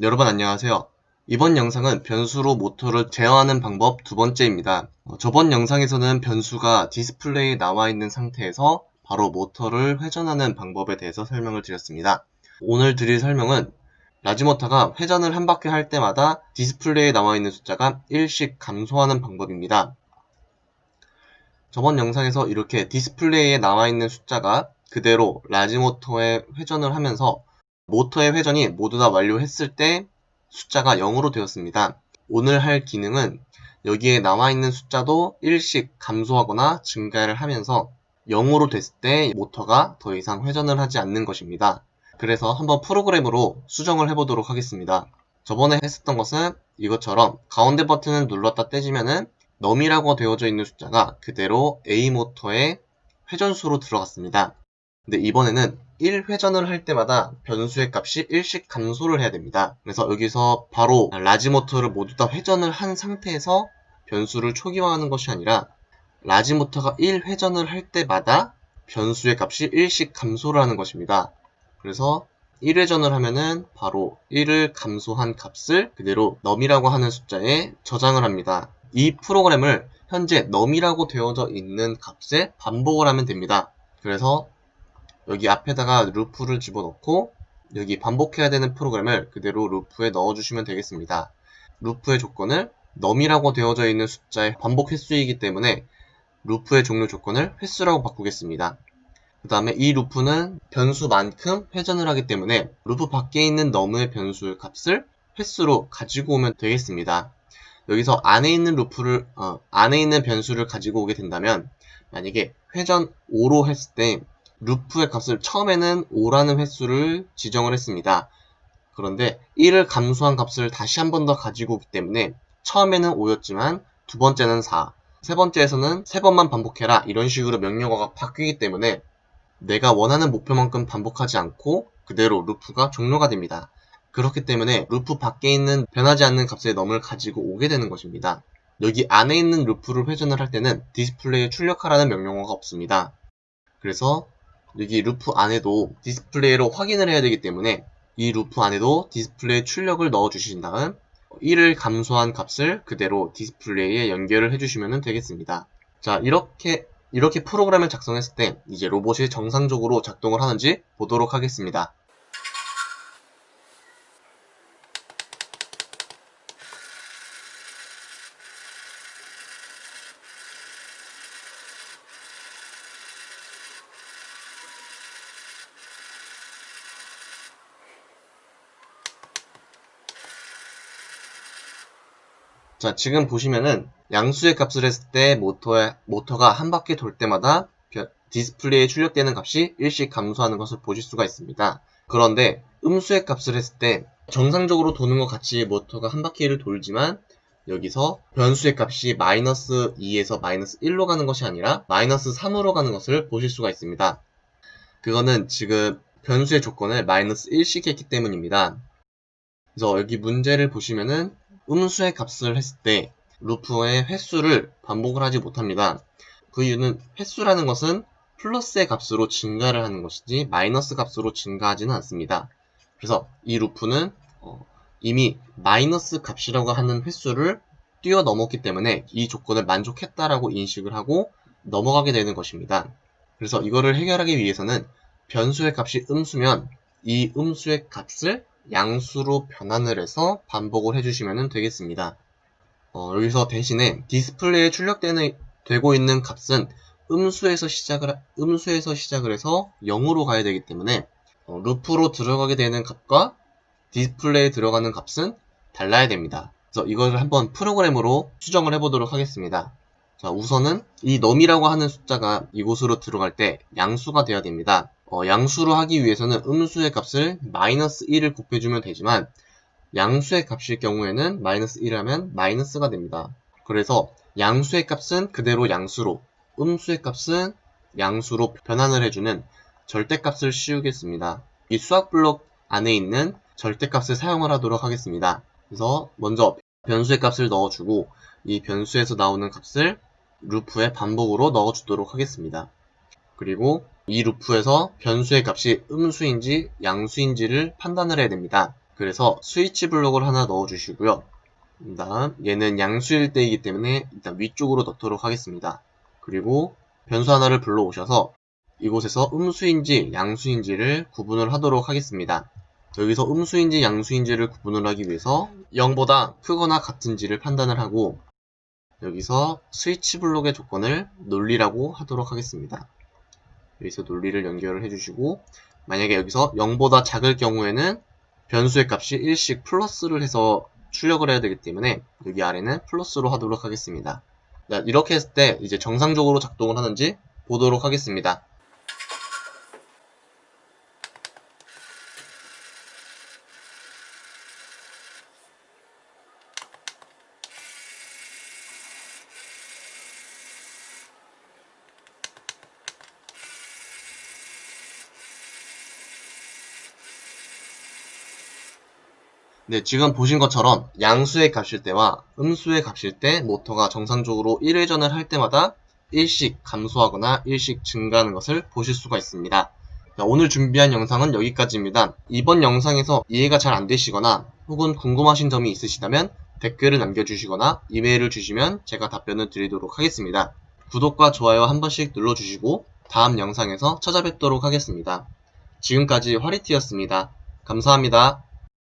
여러분 안녕하세요. 이번 영상은 변수로 모터를 제어하는 방법 두 번째입니다. 어, 저번 영상에서는 변수가 디스플레이에 나와 있는 상태에서 바로 모터를 회전하는 방법에 대해서 설명을 드렸습니다. 오늘 드릴 설명은 large 모터가 회전을 한 바퀴 할 때마다 디스플레이에 나와 있는 숫자가 1씩 감소하는 방법입니다. 저번 영상에서 이렇게 디스플레이에 나와 있는 숫자가 그대로 large 모터에 회전을 하면서 모터의 회전이 모두 다 완료했을 때 숫자가 0으로 되었습니다. 오늘 할 기능은 여기에 나와 있는 숫자도 1씩 감소하거나 증가를 하면서 0으로 됐을 때 모터가 더 이상 회전을 하지 않는 것입니다. 그래서 한번 프로그램으로 수정을 해보도록 하겠습니다. 저번에 했었던 것은 이것처럼 가운데 버튼을 눌렀다 떼지면은 넘이라고 되어져 있는 숫자가 그대로 A 모터의 회전수로 들어갔습니다. 근데 이번에는 1회전을 할 때마다 변수의 값이 1씩 감소를 해야 됩니다. 그래서 여기서 바로 large 모터를 모두 다 회전을 한 상태에서 변수를 초기화하는 것이 아니라 large 모터가 1회전을 할 때마다 변수의 값이 1씩 감소를 하는 것입니다. 그래서 1회전을 하면은 바로 1을 감소한 값을 그대로 num이라고 하는 숫자에 저장을 합니다. 이 프로그램을 현재 num이라고 되어져 있는 값에 반복을 하면 됩니다. 그래서 여기 앞에다가 루프를 집어넣고 여기 반복해야 되는 프로그램을 그대로 루프에 넣어주시면 되겠습니다. 루프의 조건을 num이라고 되어져 있는 숫자의 반복 횟수이기 때문에 루프의 종료 조건을 횟수라고 바꾸겠습니다. 그 다음에 이 루프는 변수만큼 회전을 하기 때문에 루프 밖에 있는 num의 변수 값을 횟수로 가지고 오면 되겠습니다. 여기서 안에 있는 루프를 어, 안에 있는 변수를 가지고 오게 된다면 만약에 회전 5로 했을 때 루프의 값을 처음에는 5라는 횟수를 지정을 했습니다. 그런데 1을 감소한 값을 다시 한 번 더 가지고 오기 때문에 처음에는 5였지만 두 번째는 4, 세 번째에서는 세 번만 반복해라 이런 식으로 명령어가 바뀌기 때문에 내가 원하는 목표만큼 반복하지 않고 그대로 루프가 종료가 됩니다. 그렇기 때문에 루프 밖에 있는 변하지 않는 값의 num을 가지고 오게 되는 것입니다. 여기 안에 있는 루프를 회전을 할 때는 디스플레이에 출력하라는 명령어가 없습니다. 그래서 여기 루프 안에도 디스플레이로 확인을 해야 되기 때문에 이 루프 안에도 디스플레이 출력을 넣어 주신 다음 1을 감소한 값을 그대로 디스플레이에 연결을 해주시면 되겠습니다. 자 이렇게 이렇게 프로그램을 작성했을 때 이제 로봇이 정상적으로 작동을 하는지 보도록 하겠습니다. 자, 지금 보시면은 양수의 값을 했을 때 모터의, 모터가 한 바퀴 돌 때마다 디스플레이에 출력되는 값이 일씩 감소하는 것을 보실 수가 있습니다. 그런데 음수의 값을 했을 때 정상적으로 도는 것 같이 모터가 한 바퀴를 돌지만 여기서 변수의 값이 마이너스 2에서 마이너스 1로 가는 것이 아니라 마이너스 3으로 가는 것을 보실 수가 있습니다. 그거는 지금 변수의 조건을 마이너스 1씩 했기 때문입니다. 그래서 여기 문제를 보시면은 음수의 값을 했을 때 루프의 횟수를 반복을 하지 못합니다. 그 이유는 횟수라는 것은 플러스의 값으로 증가를 하는 것이지 마이너스 값으로 증가하지는 않습니다. 그래서 이 루프는 어, 이미 마이너스 값이라고 하는 횟수를 뛰어넘었기 때문에 이 조건을 만족했다라고 인식을 하고 넘어가게 되는 것입니다. 그래서 이거를 해결하기 위해서는 변수의 값이 음수면 이 음수의 값을 양수로 변환을 해서 반복을 해주시면 되겠습니다. 어, 여기서 대신에 디스플레이에 출력되는 되고 있는 값은 음수에서 시작을 음수에서 시작을 해서 0으로 가야 되기 때문에 어, 루프로 들어가게 되는 값과 디스플레이에 들어가는 값은 달라야 됩니다. 그래서 이걸 한번 프로그램으로 수정을 해보도록 하겠습니다. 자, 우선은 이 num이라고 하는 숫자가 이곳으로 들어갈 때 양수가 되어야 됩니다. 어, 양수로 하기 위해서는 음수의 값을 마이너스 1을 곱해주면 되지만 양수의 값일 경우에는 마이너스 1하면 마이너스가 됩니다. 그래서 양수의 값은 그대로 양수로 음수의 값은 양수로 변환을 해주는 절대값을 씌우겠습니다. 이 수학 블록 안에 있는 절대값을 사용을 하도록 하겠습니다. 그래서 먼저 변수의 값을 넣어주고 이 변수에서 나오는 값을 루프의 반복으로 넣어주도록 하겠습니다. 그리고 이 루프에서 변수의 값이 음수인지 양수인지를 판단을 해야 됩니다. 그래서 스위치 블록을 하나 넣어주시고요. 그 다음 얘는 양수일 때이기 때문에 일단 위쪽으로 넣도록 하겠습니다. 그리고 변수 하나를 불러오셔서 이곳에서 음수인지 양수인지를 구분을 하도록 하겠습니다. 여기서 음수인지 양수인지를 구분을 하기 위해서 0보다 크거나 같은지를 판단을 하고 여기서 스위치 블록의 조건을 논리라고 하도록 하겠습니다. 여기서 논리를 연결을 해주시고 만약에 여기서 0보다 작을 경우에는 변수의 값이 1씩 플러스를 해서 출력을 해야 되기 때문에 여기 아래는 플러스로 하도록 하겠습니다. 자, 이렇게 했을 때 이제 정상적으로 작동을 하는지 보도록 하겠습니다. 네, 지금 보신 것처럼 양수의 값일 때와 음수의 값일 때 모터가 정상적으로 1회전을 할 때마다 일씩 감소하거나 일씩 증가하는 것을 보실 수가 있습니다. 자, 오늘 준비한 영상은 여기까지입니다. 이번 영상에서 이해가 잘 안 되시거나 혹은 궁금하신 점이 있으시다면 댓글을 남겨주시거나 이메일을 주시면 제가 답변을 드리도록 하겠습니다. 구독과 좋아요 한 번씩 눌러주시고 다음 영상에서 찾아뵙도록 하겠습니다. 지금까지 화리티였습니다. 감사합니다.